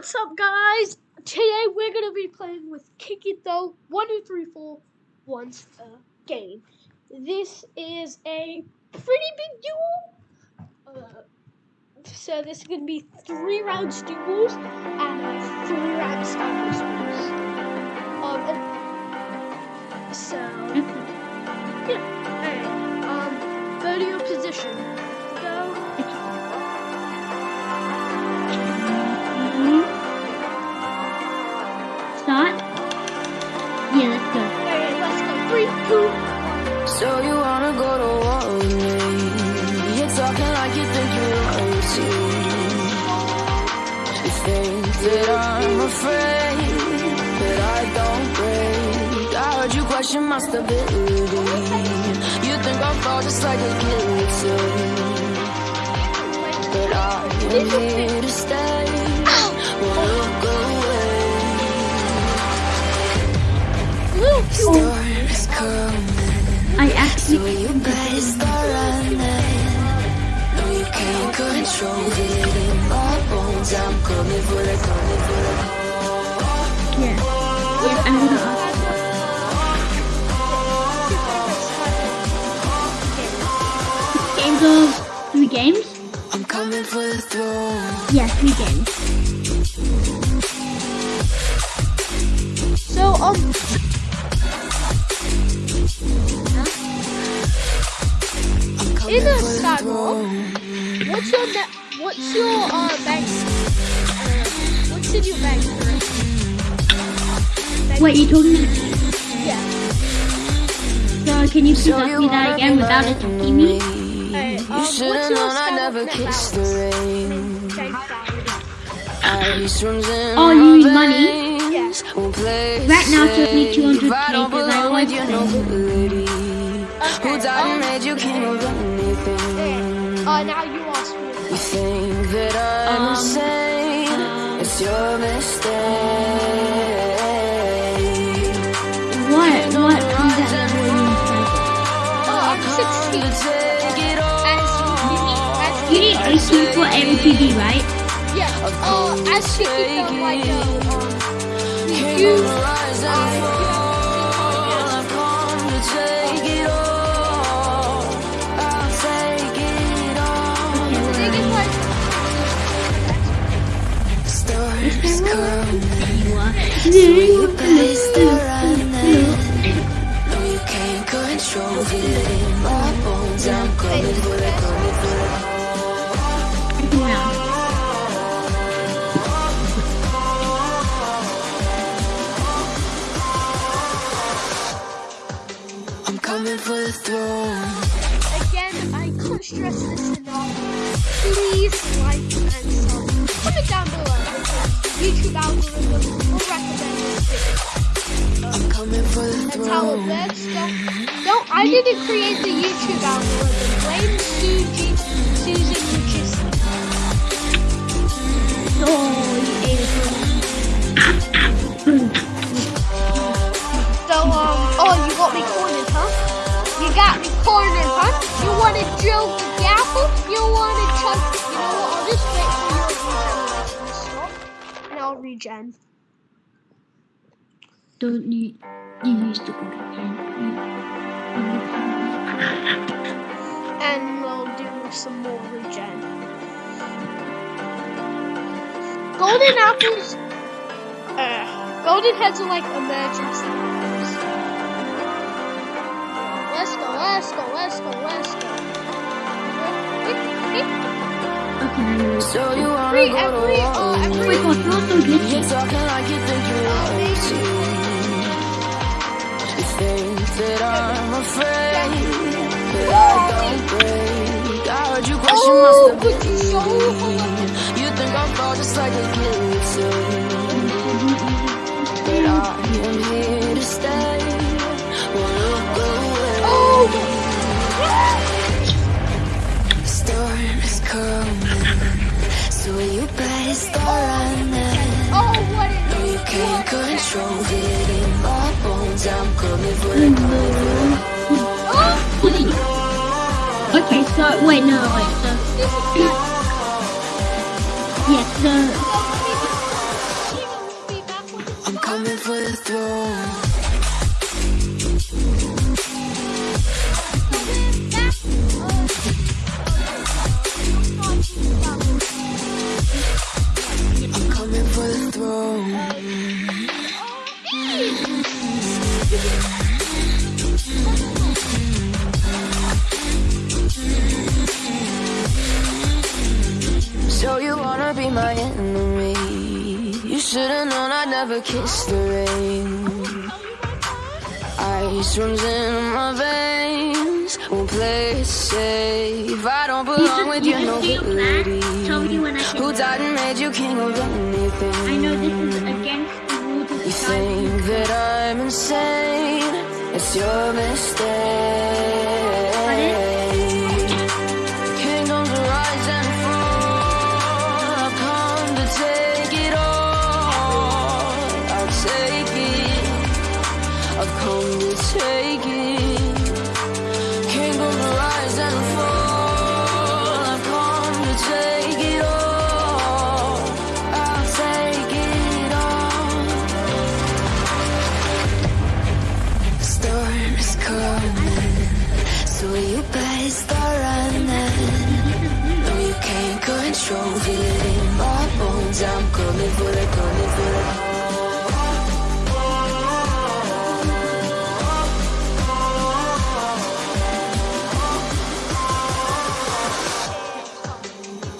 What's up, guys? Today we're gonna be playing with Kick Though one two three four once a game. This is a pretty big duel. Uh, so this is gonna be three rounds duels and three rounds duels. Um, so here to stay. Won't look away. Storms coming. I So actually you better start running. No, you can't control it in my bones. I'm coming for the, coming for the. yeah. Yeah, I'm gonna ask. Games of three games? I'm coming for the throne. Yeah, three games. So, um, I'm In a for the saddle. throne. what's your net? What's your uh bank? Uh, what's in your bank currency? Bank- Wait, you talking about Yeah. so can you please So ask me that again without like attacking me? Alright, um, what's your known I saddle never net kissed the balance? rain. Bank. Ice runs in Oh, you mean money? veins. Won't Right now it's only safe. 200K I don't 'cause I belong always with your say. nobility. Who died and made you king of anything? yeah. Uh, now you ask me. You think that I'm Um, insane? um, it's your mistake. As You need 18 for MPD, right? yeah. Uh, as you keep them like uh, King you. of the rise and Uh, fall. I've come to take it all. I'll take it all. They get like Storms coming. You are. You better start running. No, you can't control it in my bones. I'm coming for the, coming for the. I'm coming for the throne. Again, I can't stress this enough. Please like and sub. Comment down below YouTube algorithm will recommend this video. I'm coming for the That's how it throne. works. Don't, don't, I didn't create the YouTube algorithm. So, um, oh, you got me cornered, huh? You got me cornered, huh? You want to drill the gavel? You want to chug? You know what? I'll just wait for your regeneration and I'll regen. Don't need You go to and we'll do some more regen. Golden apples, uh, golden heads are like emergency apples. Let's go, let's go, let's go, let's go. Okay, now you're. So you wanna Every, go every, to Oh every, my god, you're so You're talking like you think you're royalty. You think that I'm afraid, but I don't break. I heard you question Oh, my but you're stability. You think I'll fall just like a guillotine, but I am here to stay. Won't look away. oh, Storm is coming, so you better start running. oh, what is No, you can't What is it? control it in my bones. I'm coming for the coming for. Oh, Okay, so wait, no, wait. So this never kiss the rain. Ice runs in my veins. Won't play it safe. I don't belong with You feel bad? Tell me nobility. when I Who died and made you king of anything? I know this is against the rules of You think that I'm insane? It's your mistake. No, you can't control it my bones. I'm coming for the.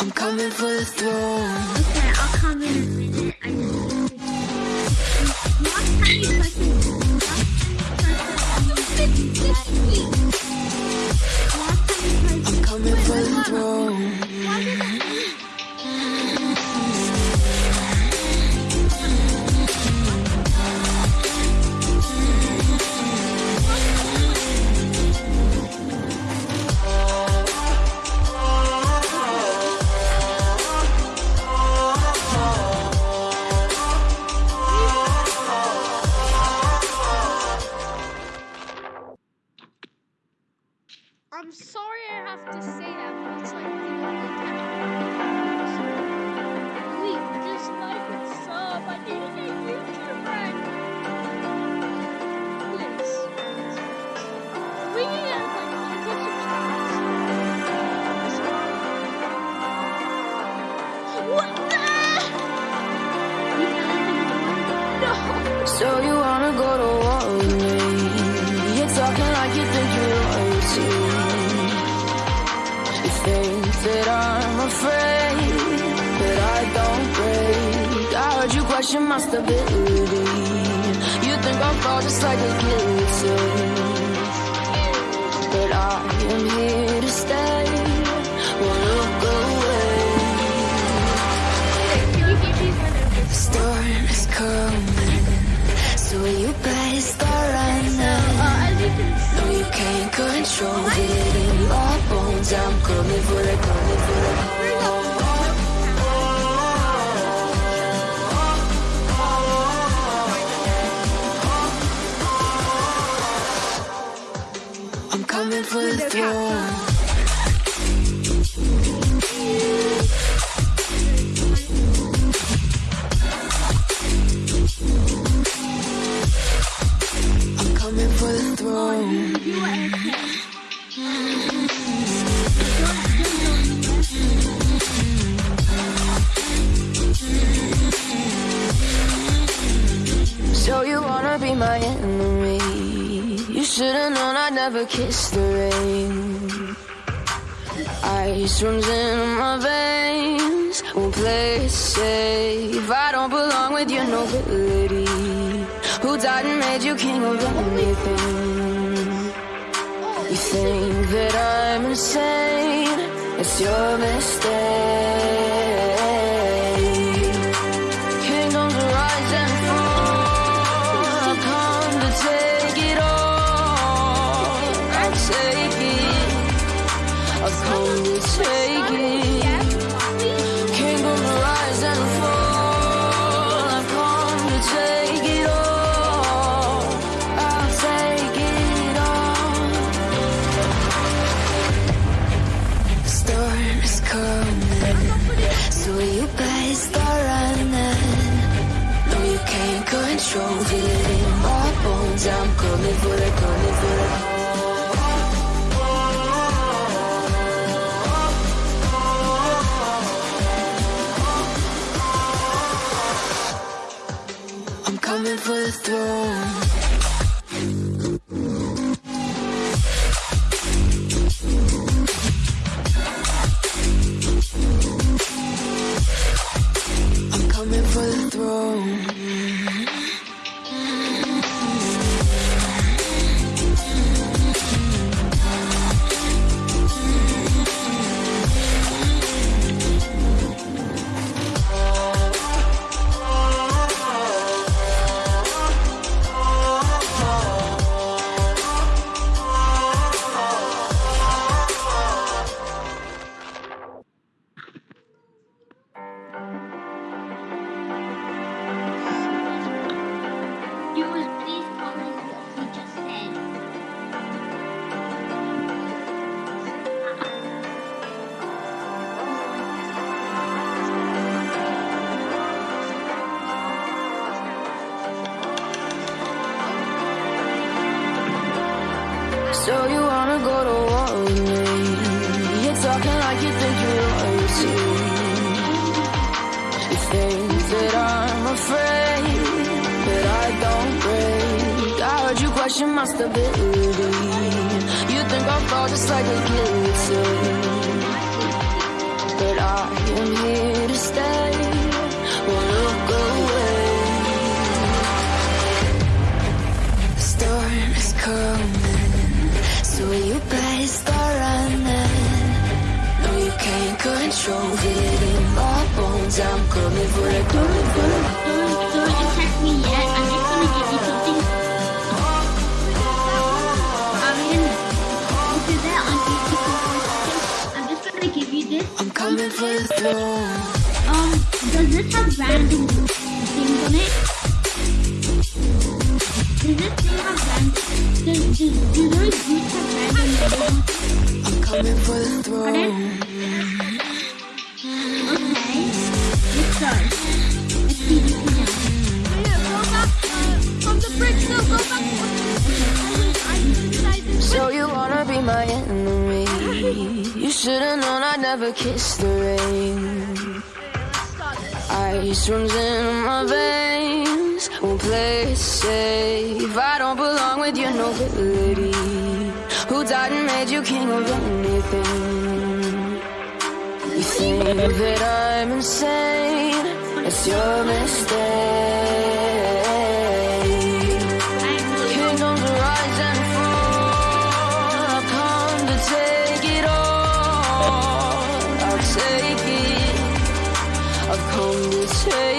I'm coming for the throne. Okay, I'll come in a minute. You coming for I'm sorry I have to say that, but it's like the only time. Please, just like and sub. I need Question my stability. You think I'll fall just like a guillotine. But I am here to stay. Won't look away. Storm is coming, so you better start running. No, you can't control it in my bones. I'm coming for the, coming for the. I'm coming for the throne. Never kiss the rain. Ice runs in my veins. Won't play safe. I don't belong with your nobility. Who died and made you king of anything? You think that I'm insane? It's your mistake. So you wanna go to war with me? You're talking like you think you're royalty. You think that I'm afraid, but I don't break. I heard you question my stability. You think I'll fall just like a guillotine, but I am here to stay. Won't look away. The storm is coming, so you better start running. No, you can't control it in my bones. I'm coming for the, coming for the. Don't, don't attack me yet. I'm just gonna give you something. I'm that. I'm just gonna give you this. I'm coming for the throne. Um, does this have random things on it? I'm coming for the back. So you wanna be my enemy? You should've known I'd never kiss the rain. Ice runs in my veins. Won't play it safe. I don't belong with your nobility. Who died and made you king of anything? You think that I'm insane? It's your mistake. Kingdoms rise and fall. I've come to take it all. I'll take it. I've come to take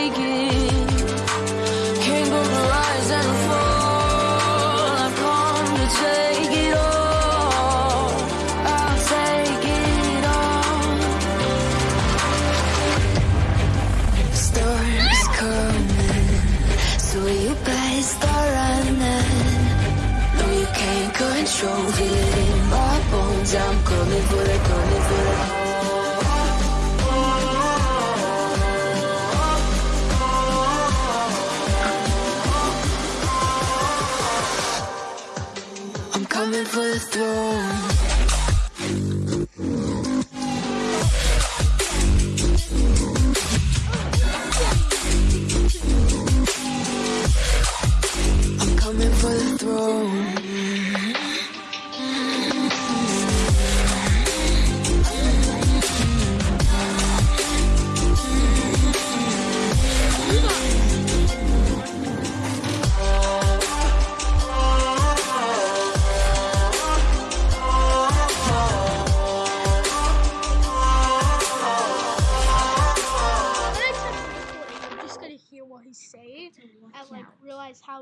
coming for the throne.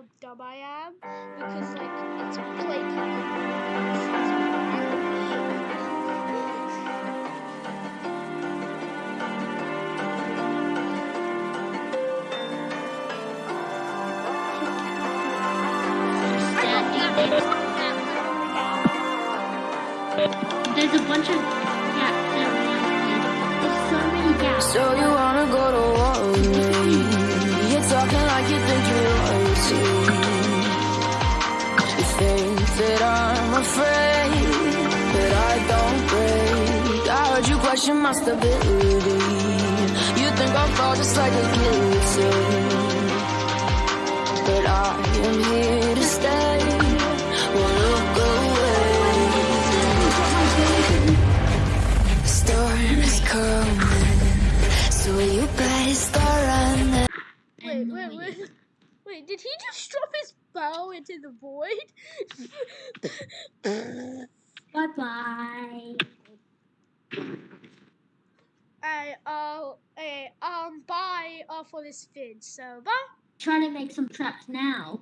Realize how dumb I am because like it's blatantly. There's a bunch of gaps around There's so many gaps. So you wanna go to war said I'm afraid, but I don't break. I heard you question my stability. You think I'll fall just like a guillotine, but I am here to stay. Won't look away. Storm is coming, so you better start running. Wait, wait, wait. Wait, did he just drop bow into the void? Bye bye. I uh, eh, um, bye uh, for this vid. So bye. Trying to make some traps now.